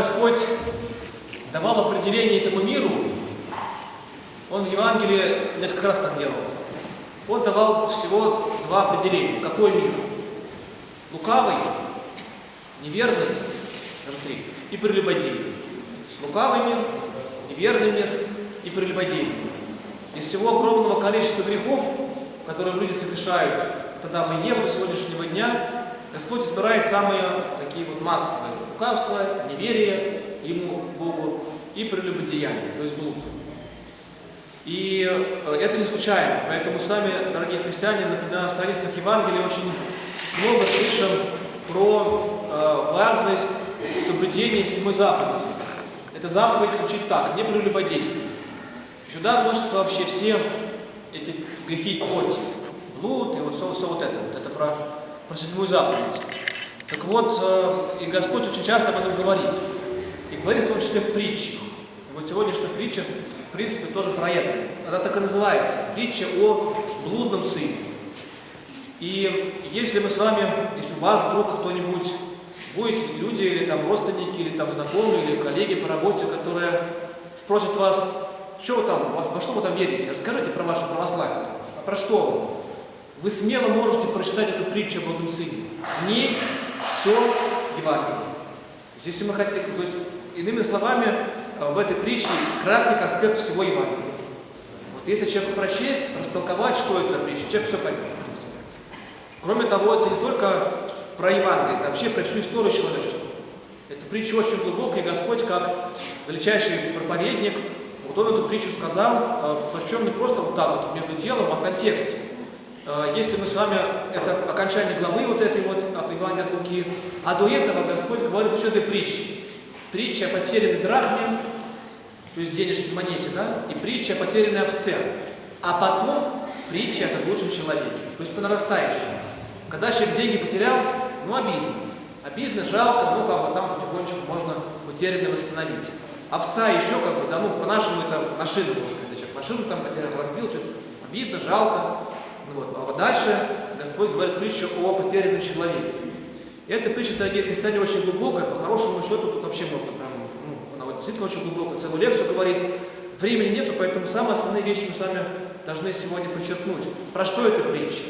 Господь давал определение этому миру, Он в Евангелии несколько раз так делал. Он давал всего два определения. Какой мир? Лукавый, неверный, даже три, и прелюбодейный. Лукавый мир, неверный мир и прелюбодейный. Из всего огромного количества грехов, которые люди совершают тогда мы ем до сегодняшнего дня, Господь избирает самые такие вот массовые. Лукавство, неверие Ему, Богу и прелюбодеяние, то есть блуд. И э, это не случайно, поэтому сами, дорогие христиане, на страницах Евангелия очень много слышим про э, важность соблюдения седьмой заповеди. Эта заповедь звучит так, не прелюбодействие. Сюда относятся вообще все эти грехи плоти, блуд и вот все, все вот это. Вот это про, про седьмую заповедь. Так вот, э, и Господь очень часто об этом говорит. И говорит в том числе в притчах. И вот сегодняшняя притча, в принципе, тоже про это. Она так и называется. Притча о блудном сыне. И если мы с вами, если у вас вдруг кто-нибудь будет люди или там родственники, или там знакомые, или коллеги по работе, которые спросят вас, что вы там, во, что вы там верите, расскажите про ваше православие. А про что? Вы смело можете прочитать эту притчу об одном сыне. В ней все Евангелие. Если мы хотим, то есть, иными словами, в этой притче краткий конспект всего Евангелия. Вот если человеку прочесть, растолковать, что это за притча, человек все поймет, в принципе. Кроме того, это не только про Евангелие, это вообще про всю историю человечества. Эта притча очень глубокая, и Господь, как величайший проповедник, вот он эту притчу сказал, причем не просто вот так вот между делом, а в контексте. Если мы с вами, это окончание главы вот этой вот от Евангелия от Луки, а до этого Господь говорит еще этой притчи. Притча о потерянной драхме, то есть денежной монете, да, и притча о потерянной овце. А потом притча о заблудшем человеке, то есть по нарастающему. Когда человек деньги потерял, ну обидно. Обидно, жалко, ну как бы там потихонечку можно утерянное восстановить. Овца еще как бы, да, ну по-нашему это машина, можно сказать, машину там потерял, разбил, что-то обидно, жалко. Вот. А дальше Господь говорит притчу о потерянном человеке. И эта притча, дорогие христиане, очень глубокая, по хорошему счету тут вообще можно прям, ну, она вот действительно очень глубокая, целую лекцию говорить. Времени нету, поэтому самые основные вещи мы с вами должны сегодня подчеркнуть. Про что эта притча?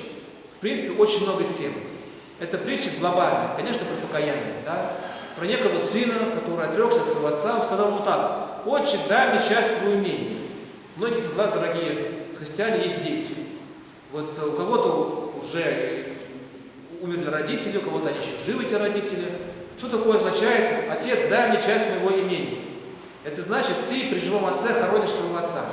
В принципе, очень много тем. Эта притча глобальная, конечно, про покаяние, да? Про некого сына, который отрекся от своего отца, он сказал ему так, «Отче, дай мне часть своего имения». Многих из вас, дорогие христиане, есть дети. Вот у кого-то уже умерли родители, у кого-то еще живы эти родители. Что такое означает «Отец, дай мне часть моего имения»? Это значит, ты при живом отце хоронишь своего отца.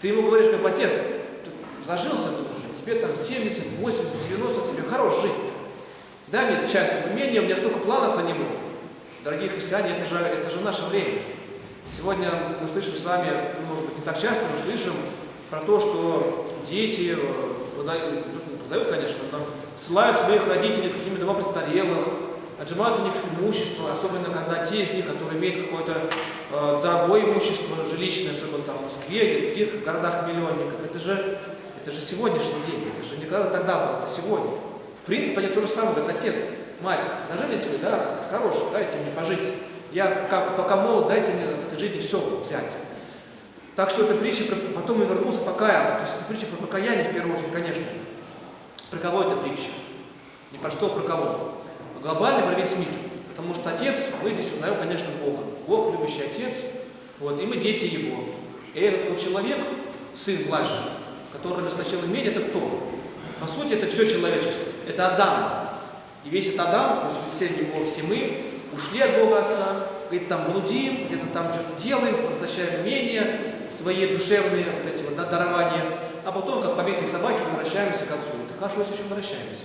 Ты ему говоришь, как отец, ты зажился тут уже, тебе там 70, 80, 90, тебе хорош жить. Дай мне часть имения, у меня столько планов на него. Дорогие христиане, это же, это же наше время. Сегодня мы слышим с вами, ну, может быть, не так часто, но слышим про то, что дети продают, продают конечно, но ссылают своих родителей в какие-то дома престарелых, отжимают у них имущество, особенно когда те из них, которые имеют какое-то э, дорогое имущество, жилищное, особенно там в Москве или в других городах-миллионниках, это же, это же сегодняшний день, это же не когда тогда было, это сегодня. В принципе, они то же самое говорят, отец, мать, зажились вы, да, хорош, дайте мне пожить. Я как, пока молод, дайте мне от этой жизни все взять. Так что эта притча, потом я вернулся, покаялся. То есть это притча про покаяние, в первую очередь, конечно. Про кого это притча? Не про что, а про кого. Глобально про весь мир. Потому что Отец, мы здесь узнаем, конечно, Бога. Бог, любящий Отец, вот, и мы дети Его. И этот вот человек, сын младший, который расточил имение, это кто? По сути, это все человечество. Это Адам. И весь этот Адам, то есть все него, все мы, ушли от Бога Отца, говорит, там блудим, где-то там что-то делаем, возвращаем имение, свои душевные вот эти вот да, дарования, а потом, как побитые собаки, возвращаемся к Отцу. Это хорошо, если еще возвращаемся.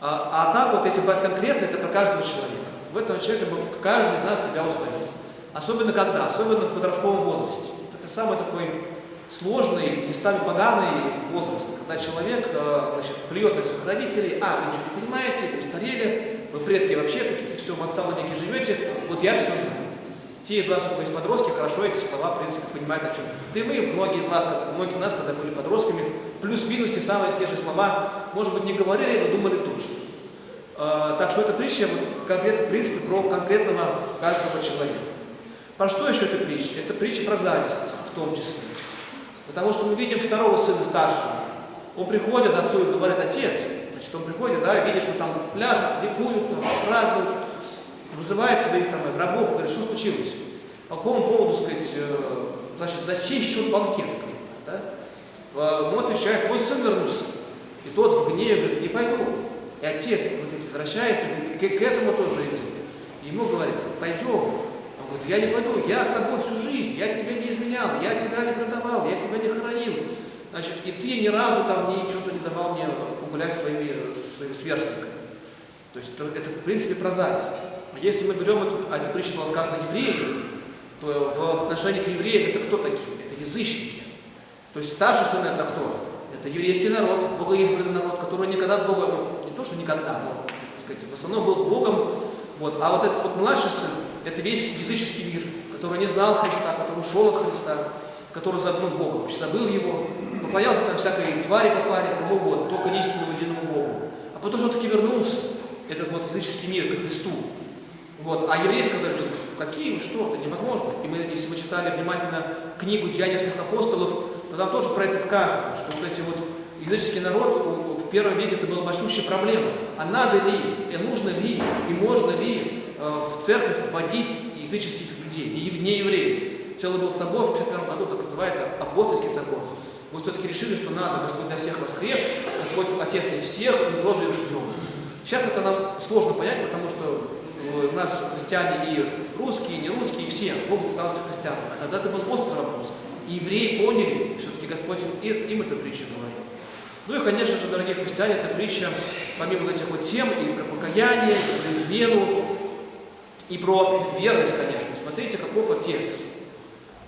А, а так вот, если брать конкретно, это про каждого человека. В этом человеке каждый из нас себя узнает. Особенно когда? Особенно в подростковом возрасте. Это самый такой сложный, местами поганый возраст, когда человек значит, плюет на своих родителей, а, вы ничего не понимаете, вы устарели, вы предки вообще какие-то все в отсталом веке живете, вот я все знаю. Те из вас, у кого есть подростки, хорошо эти слова, в принципе, понимают о чем. Ты мы, многие из вас, когда, многие из нас, когда были подростками, плюс-минус те самые те же слова, может быть, не говорили, но думали точно. Э, так что эта притча вот, конкретно, в принципе, про конкретного каждого человека. Про что еще эта притча? Это притча про зависть в том числе. Потому что мы видим второго сына старшего. Он приходит отцу и говорит, отец, значит, он приходит, да, видит, что там пляжут, ликуют, там, празднуют, вызывает своих там рабов, говорит, что случилось? По какому поводу, сказать, э, значит, за чей счет банкет, скажем так, да? Он отвечает, твой сын вернулся. И тот в гневе говорит, не пойду. И отец вот возвращается, к, к этому тоже идет. И ему говорит, пойдем. Он говорит, я не пойду, я с тобой всю жизнь, я тебя не изменял, я тебя не продавал, я тебя не хоронил. Значит, и ты ни разу там ничего не давал мне погулять своими, своими сверстниками. То есть это, это в принципе про зависть. Если мы берем эту, а эта притча была сказана евреям, то в отношении к евреям это кто такие? Это язычники. То есть старший сын это кто? Это еврейский народ, богоизбранный народ, который никогда с Богом, ну, не то, что никогда, но, так сказать, в основном был с Богом. Вот. А вот этот вот младший сын, это весь языческий мир, который не знал Христа, который ушел от Христа, который забыл Бога, вообще забыл его, поклонялся там всякой твари по паре, кому угодно, только не истинному единому Богу. А потом все-таки вернулся, этот вот языческий мир к Христу. Вот. А евреи сказали, какие, что, это невозможно. И мы, если мы читали внимательно книгу Деянийских апостолов, то там тоже про это сказано, что вот эти вот языческий народ в первом веке это была большущая проблема. А надо ли, и нужно ли, и можно ли э, в церковь вводить языческих людей, не евреев. Целый был собор в 61 году, так называется апостольский собор. Мы все-таки решили, что надо, Господь для всех воскрес, Господь Отец и всех, мы тоже их ждем. Сейчас это нам сложно понять, потому что у нас христиане и русские, и не русские, и все могут становиться христианами. А тогда это был острый вопрос. И евреи поняли, все-таки Господь им эту притчу говорил. Ну и, конечно же, дорогие христиане, эта притча, помимо вот этих вот тем, и про покаяние, и про измену, и про верность, конечно. Смотрите, каков отец.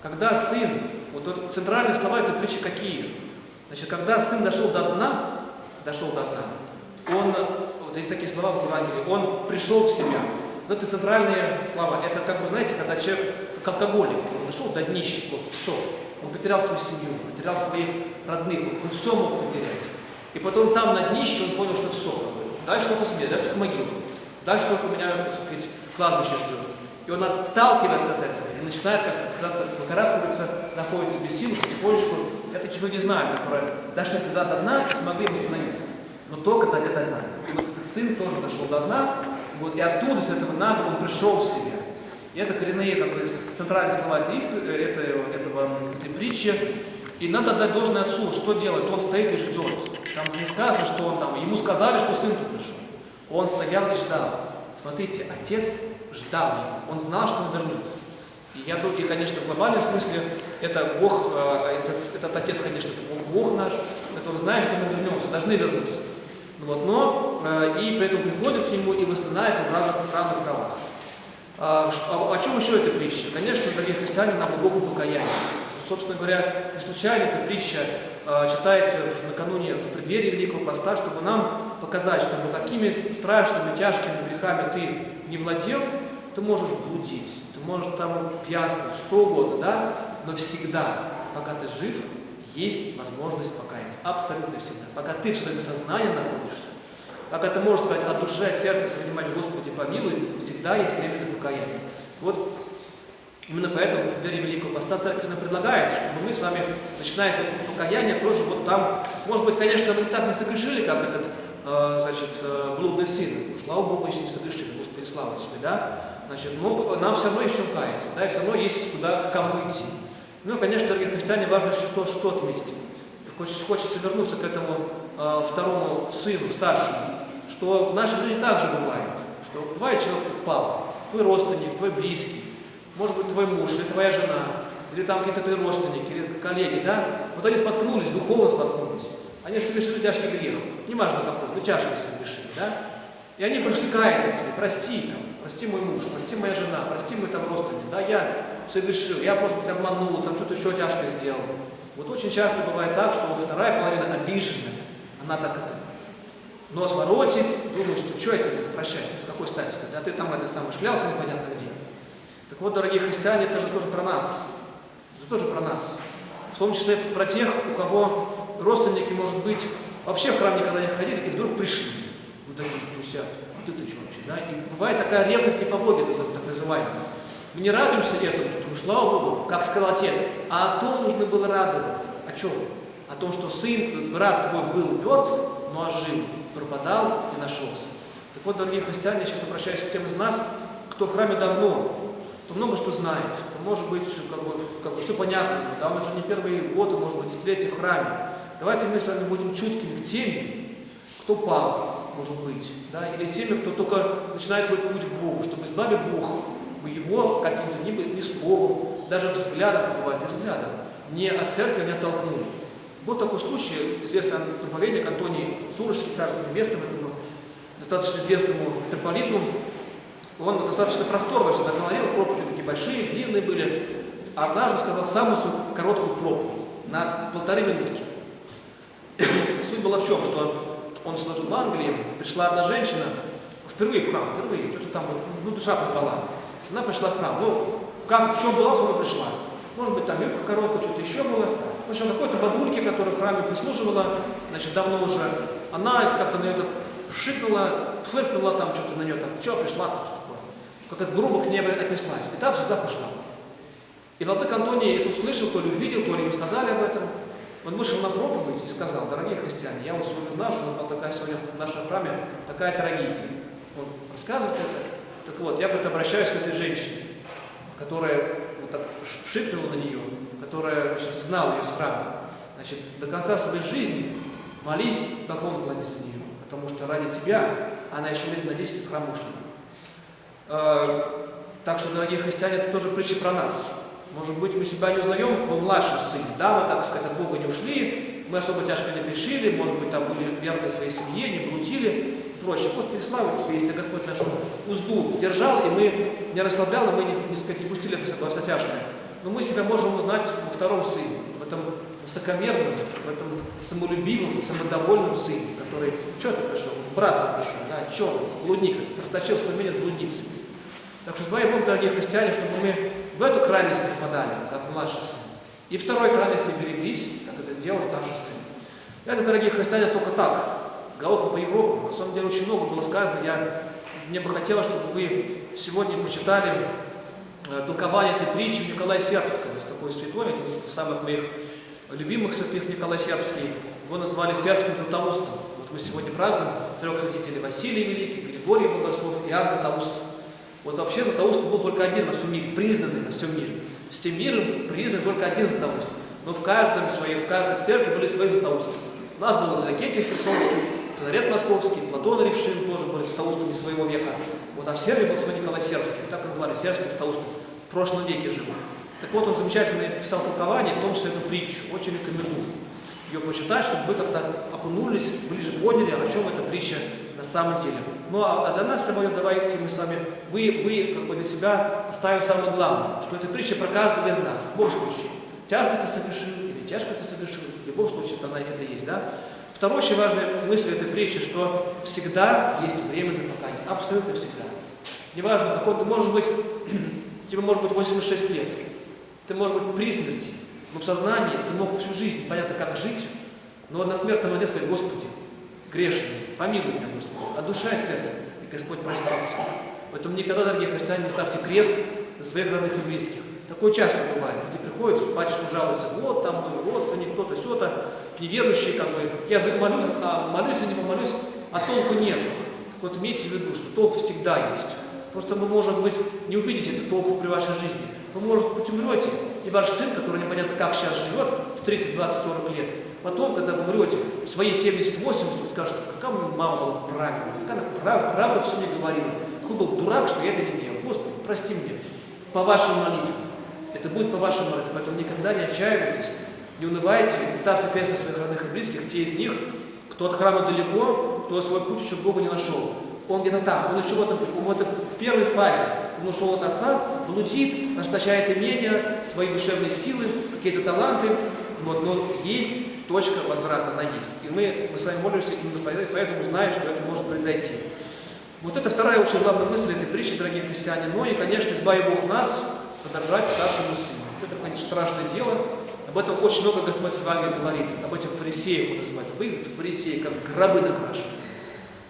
Когда сын, вот, вот центральные слова этой притчи какие? Значит, когда сын дошел до дна, дошел до дна, он, вот есть такие слова в Евангелии, он пришел в себя. Вот это центральные слова. Это как бы, знаете, когда человек, как алкоголик, он дошел до днища просто, все. Он потерял свою семью, потерял своих родных, он все мог потерять. И потом там на днище он понял, что все. Дальше только смерть, дальше только могила. Дальше только меня, так сказать, кладбище ждет. И он отталкивается от этого и начинает как-то пытаться выкарабкиваться, находится без сил, потихонечку. Я таких людей знаю, которые дошли туда до дна и смогли восстановиться. Но только до этого дна. И вот этот сын тоже дошел до дна, вот, и оттуда, с этого дна, он пришел в себя. И это коренные, как бы, центральные слова этой, э, этого, этой притчи. И надо отдать должное отцу, что делать? Он стоит и ждет. Там не сказано, что он там, ему сказали, что сын тут пришел. Он стоял и ждал. Смотрите, отец ждал его, он знал, что он вернется. И я и, конечно, в глобальном смысле это Бог, э, этот, этот отец, конечно, это Бог наш, который знает, что мы вернемся, должны вернуться. Вот, но и поэтому приходит к нему и восстанавливает в равных, равных правах. А, о, о чем еще эта притча? Конечно, дорогие христиане, на глубоком покаянии. Собственно говоря, не случайно эта притча э, читается накануне, в преддверии Великого Поста, чтобы нам показать, что какими страшными, тяжкими грехами ты не владел, ты можешь блудить, ты можешь там пьянствовать, что угодно, да? Но всегда, пока ты жив, есть возможность покаяться. Абсолютно всегда. Пока ты в своем сознании находишься, как это можно сказать, от души, от сердца, с вниманием Господи помилуй, всегда есть время для покаяния. Вот именно поэтому в преддверии Великого Поста Церковь нам предлагает, чтобы мы с вами, начиная с покаяния, тоже вот там, может быть, конечно, мы так не согрешили, как этот, э, значит, э, блудный сын. Слава Богу, если не согрешили, Господи, слава тебе, да? Значит, но нам все равно еще каяться, да, и все равно есть куда, к кому идти. Ну, конечно, дорогие христиане, важно что, что отметить. Хочется, хочется вернуться к этому э, второму сыну, старшему, что в нашей жизни также бывает, что бывает человек упал, твой родственник, твой близкий, может быть, твой муж или твоя жена, или там какие-то твои родственники, или коллеги, да, вот они споткнулись, духовно споткнулись, они совершили тяжкий грех, не важно какой, но тяжкий совершили, да, и они пришли каяться тебе, прости, там, прости мой муж, прости моя жена, прости мой там родственник, да, я совершил, я, может быть, обманул, там что-то еще тяжкое сделал. Вот очень часто бывает так, что вторая половина обиженная, она так это нос воротит, думает, что что я тебе прощать, с какой стати да ты там это самое шлялся непонятно где. Так вот, дорогие христиане, это же тоже про нас. Это тоже про нас. В том числе про тех, у кого родственники, может быть, вообще в храм никогда не ходили и вдруг пришли. Вот такие, что сидят. ты, ты что вообще, да? И бывает такая ревность и по Боге, так называемая. Мы не радуемся этому, что, ну, слава Богу, как сказал отец, а о том нужно было радоваться. О чем? О том, что сын, брат твой был мертв, но ожил, пропадал и нашелся. Так вот, дорогие христиане, я сейчас обращаюсь к тем из нас, кто в храме давно, кто много что знает, кто, может быть, как бы, как бы все понятно, да, он уже не первые годы, может быть, десятилетия в храме. Давайте мы с вами будем чуткими к теме, кто пал, может быть, да, или теми, кто только начинает свой путь к Богу, чтобы избавить Бог мы его каким-то ни, ни словом, даже взглядом, бывает и взглядом, не от церкви не оттолкнули. Был такой случай, известный проповедник Антоний Сурожский, царство небесным, этому достаточно известному митрополиту, он достаточно просторно всегда говорил, проповеди такие большие, длинные были. Однажды сказал самую короткую проповедь, на полторы минутки. Суть была в чем, что он служил в Англии, пришла одна женщина, впервые в храм, впервые, что-то там, ну, душа позвала. Она пришла в храм. Ну, как, в чем была, она пришла. Может быть, там юбка короткая, что-то еще было. В общем, какой-то бабульке, которая в храме прислуживала, значит, давно уже, она как-то на нее так пшикнула, фыркнула там что-то на нее, там, что пришла, там, что такое. Как-то грубо к ней отнеслась. И та в слезах ушла. И Владык Антоний это услышал, то ли увидел, то ли ему сказали об этом. Он вышел на проповедь и сказал, дорогие христиане, я вот сегодня знаю, что у такая сегодня в нашем храме такая трагедия. Он рассказывает это, так вот, я говорит, обращаюсь к этой женщине, которая вот так шикнула на нее, которая значит, знала ее с храма. Значит, до конца своей жизни молись, поклон клади за нее, потому что ради тебя она еще лет на 10 с храма ушла. Э, так что, дорогие христиане, это тоже притча про нас. Может быть, мы себя не узнаем в младшем сыне. Да, мы, так сказать, от Бога не ушли, мы особо тяжко не грешили, может быть, там были верны своей семье, не блудили прочее. Господи, слава Тебе, если Господь нашу узду держал, и мы не расслаблял, и мы не, не, не пустили во тяжкое. Но мы себя можем узнать во втором сыне, в этом высокомерном, в этом самолюбивом, самодовольном сыне, который, что ты пришел? Брат ты пришел, да, что блудник, просточил свое имение с блудницей. Так что, дай Бог, дорогие христиане, чтобы мы в эту крайность не впадали, как младший сын. И второй крайности береглись, как это делал старший сын. Это, дорогие христиане, только так, головком по Европу. На самом деле очень много было сказано. Я, мне бы хотелось, чтобы вы сегодня почитали толкование этой притчи Николая Сербского. Есть такой святой, один из самых моих любимых святых Николай Сербский. Его назвали Сербским Златоустом. Вот мы сегодня празднуем трех святителей Василий Великий, Григорий Богослов Иоанн Златоуст. Вот вообще Златоуст был только один во всем мире, признанный на всем мире. Всем миром признан только один Златоуст. Но в каждом своей, в каждой церкви были свои Златоусты. У нас был Иннокентий Херсонский, Филарет Московский, Платон Ревшин тоже были Златоустами своего века. Вот, а в Сербии был свой Николай Сербский, так называли, сербский Златоуст, в прошлом веке жил. Так вот, он замечательно писал толкование, в том числе эту притчу. Очень рекомендую ее почитать, чтобы вы как-то окунулись, ближе поняли, о чем эта притча на самом деле. Ну а для нас сегодня давайте мы с вами, вы, вы как бы для себя оставим самое главное, что эта притча про каждого из нас, в любом случае. Тяжко ты совершил или тяжко ты совершил, в любом случае это, это есть, да? Вторая очень важная мысль этой притчи, что всегда есть время для покаяния. Абсолютно всегда. Неважно, какой ты можешь быть, тебе может быть 86 лет, ты можешь быть при смерти, но в сознании ты мог всю жизнь, понятно, как жить, но на смертном одне сказать, Господи, грешный, помилуй меня, Господи, от душа и сердца, и Господь простится. Поэтому никогда, дорогие христиане, не ставьте крест на своих родных и близких. Такое часто бывает. Люди приходят, батюшка жалуется, вот там мой родственник, кто-то, все-то, неверующие, бы, я за молюсь, а молюсь за него, молюсь, а толку нет. Так вот имейте в виду, что толк всегда есть. Просто вы, может быть, не увидите этот толк при вашей жизни. Вы, может быть, умрете, и ваш сын, который непонятно как сейчас живет, в 30, 20, 40 лет, потом, когда вы умрете, в свои 70-80, скажет, какая мама была правильная, как она прав, правда все мне говорила. Такой был дурак, что я это не делал. Господи, прости мне, по вашим молитвам. Это будет по вашим молитвам, поэтому никогда не отчаивайтесь, не унывайте, не ставьте крест на своих родных и близких, те из них, кто от храма далеко, кто свой путь еще к Богу не нашел. Он где-то там, он еще в, этом, в, этом, в первой фазе. Он ушел от Отца, блудит, расточает имения, свои душевные силы, какие-то таланты. Вот, но есть точка возврата, она есть. И мы, мы с вами молимся именно поэтому, зная, что это может произойти. Вот это вторая очень главная мысль этой притчи, дорогие христиане. Ну и, конечно, избави Бог нас подражать старшему сыну. Вот это, конечно, страшное дело. Об этом очень много Господь в Евангелии говорит. Об этих фарисеях он называет. Вы, фарисеи, как гробы накрашены.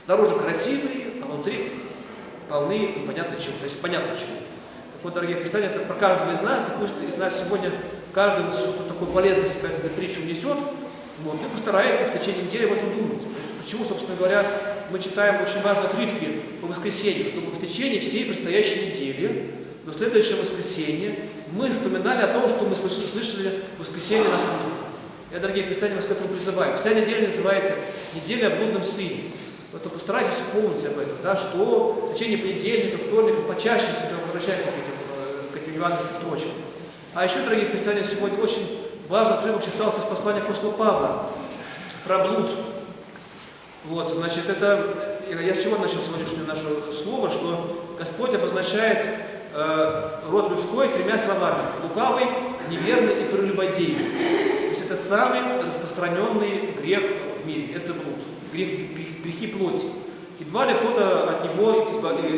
Снаружи красивые, а внутри полны непонятно чего. То есть понятно чего. Так вот, дорогие христиане, это про каждого из нас, и пусть из нас сегодня каждый что-то такое полезное себе эту притчу несет, вот, и постарается в течение недели об этом думать. Почему, собственно говоря, мы читаем очень важные отрывки по воскресенью, чтобы в течение всей предстоящей недели, до следующего воскресенья, мы вспоминали о том, что мы слышали, слышали в воскресенье на службе. Я, дорогие христиане, вас к этому призываю. Вся неделя называется «Неделя о блудном сыне». Поэтому постарайтесь вспомнить об этом, да, что в течение понедельника, вторника почаще себя возвращайте к этим, э, к этим евангельским строчкам. А еще, дорогие христиане, сегодня очень важный отрывок читался из послания апостола Павла про блуд. Вот, значит, это, я с чего начал сегодняшнее наше слово, что Господь обозначает э, род людской тремя словами. Лукавый, неверный и прелюбодейный. То есть это самый распространенный грех в мире, это блуд, грех, грех, грехи плоти. Едва ли кто-то от него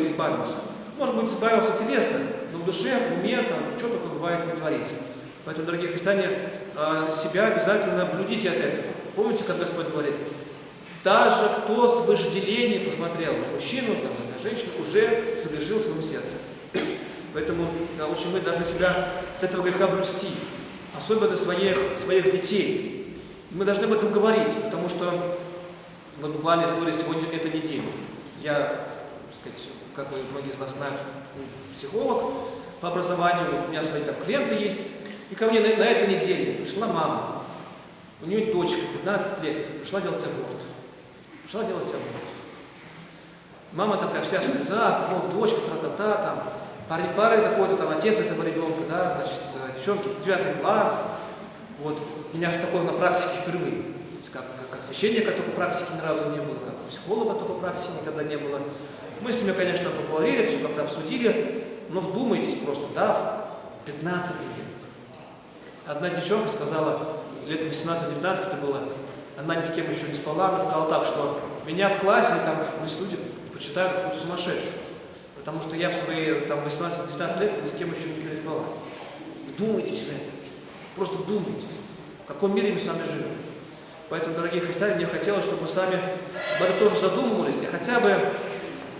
избавился. Может быть, избавился телесно, но в душе, в уме, там, что только бывает не творится. Поэтому, дорогие христиане, э, себя обязательно блюдите от этого. Помните, как Господь говорит, даже кто с вожделением посмотрел на мужчину, там, на женщину, уже согрешил в своем сердце. Поэтому очень мы должны себя от этого греха блюсти, особенно своих, своих детей. Мы должны об этом говорить, потому что вот буквально история сегодня этой недели. Я, так сказать, как многие из вас знают, психолог по образованию, у меня свои там клиенты есть, и ко мне на, на этой неделе пришла мама, у нее дочка, 15 лет, пришла делать аборт. Пришла делать аборт. Мама такая вся в слезах, вот дочка, тра-та-та, там, парень пары какой-то, там, отец этого ребенка, да, значит, девчонки, девятый класс. Вот, у меня такое на практике впервые. Как, как, как священника такой практики ни разу не было, как психолога такой практики никогда не было. Мы с ними, конечно, поговорили, все как-то обсудили, но вдумайтесь просто, да, 15 лет. Одна девчонка сказала, лет 18-19 это было, она ни с кем еще не спала, она сказала так, что меня в классе, там, в институте почитают какую-то сумасшедшую. Потому что я в свои там, 18-19 лет ни с кем еще не переспала. Вдумайтесь в это. Просто вдумайтесь. В каком мире мы с вами живем. Поэтому, дорогие христиане, мне хотелось, чтобы мы сами об этом тоже задумывались. И хотя бы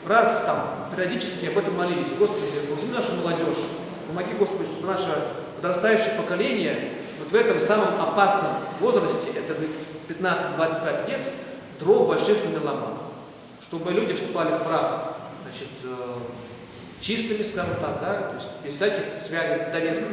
раз там периодически об этом молились. Господи, возьми нашу молодежь. Помоги, Господи, чтобы наше подрастающее поколение вот в этом самом опасном возрасте, это 15-25 лет, дров больших не наломало. Чтобы люди вступали в брак значит, э, чистыми, скажем так, да, то есть без всяких связей довесков,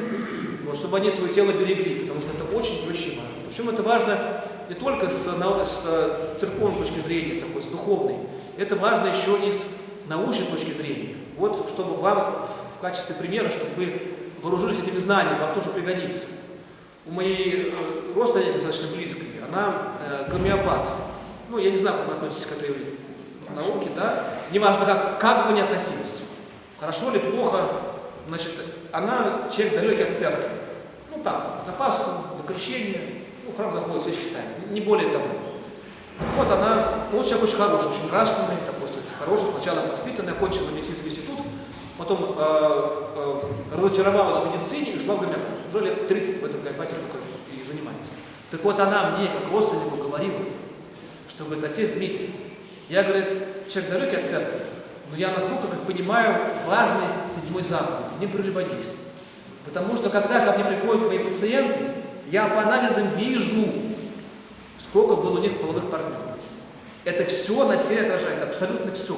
вот, чтобы они свое тело берегли, потому что это очень очень важно. Причем это важно не только с, с э, церковной точки зрения, такой, с духовной, это важно еще и с научной точки зрения. Вот, чтобы вам в качестве примера, чтобы вы вооружились этими знаниями, вам тоже пригодится. У моей э, родственники достаточно близкой, она э, гомеопат. Ну, я не знаю, как вы относитесь к этой науке, да? Неважно, как, как вы ни относились. Хорошо или плохо, значит, она человек далекий от церкви. Ну так, на Пасху, на крещение, ну, храм заходит, свечки ставит, не более того. Вот она, ну, человек очень хороший, очень нравственный, такой, хороших началах воспитанный, окончила медицинский институт, потом э, э, разочаровалась в медицине и ушла в гомеопатию. Уже лет 30 в этом гомеопатии и занимается. Так вот она мне, как родственнику, говорила, что, говорит, отец Дмитрий, я, говорит, человек далекий от церкви, но я насколько как понимаю важность седьмой заповеди, не прелюбодействия. Потому что когда ко мне приходят мои пациенты, я по анализам вижу, сколько было у них половых партнеров. Это все на теле отражается, абсолютно все.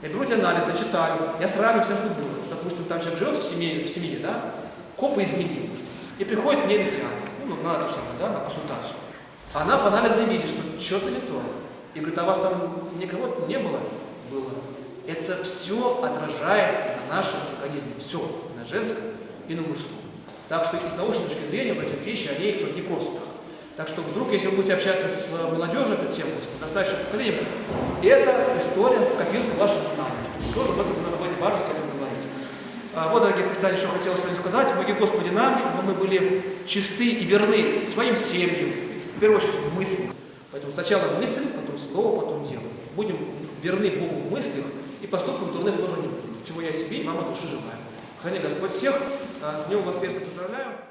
Я беру эти анализы, читаю, я сравниваю все, что было. Допустим, там человек живет в семье, в семье да, хопа изменил. И приходит мне на сеанс, ну, на, на, да, на консультацию. Она по анализам видит, что что-то не то. И говорит, а у вас там никого не было? Было. Это все отражается на нашем организме. Все. На женском и на мужском. Так что и с научной точки зрения вот эти вещи, они не просто так. Так что вдруг, если вы будете общаться с молодежью эту тему, с подрастающим поколением, это история в копилку ваших знаний, чтобы тоже об этом об этой важности говорить. А, вот, дорогие христиане, еще хотелось сегодня сказать. Помоги Господи нам, чтобы мы были чисты и верны своим семьям, в первую очередь мыслям. Поэтому сначала мысль, потом слово, потом дело. Будем верны Богу в мыслях, и поступков дурных тоже не будет. Чего я себе и мама души желаю. Храни Господь всех. А, с Днем Воскресным поздравляю.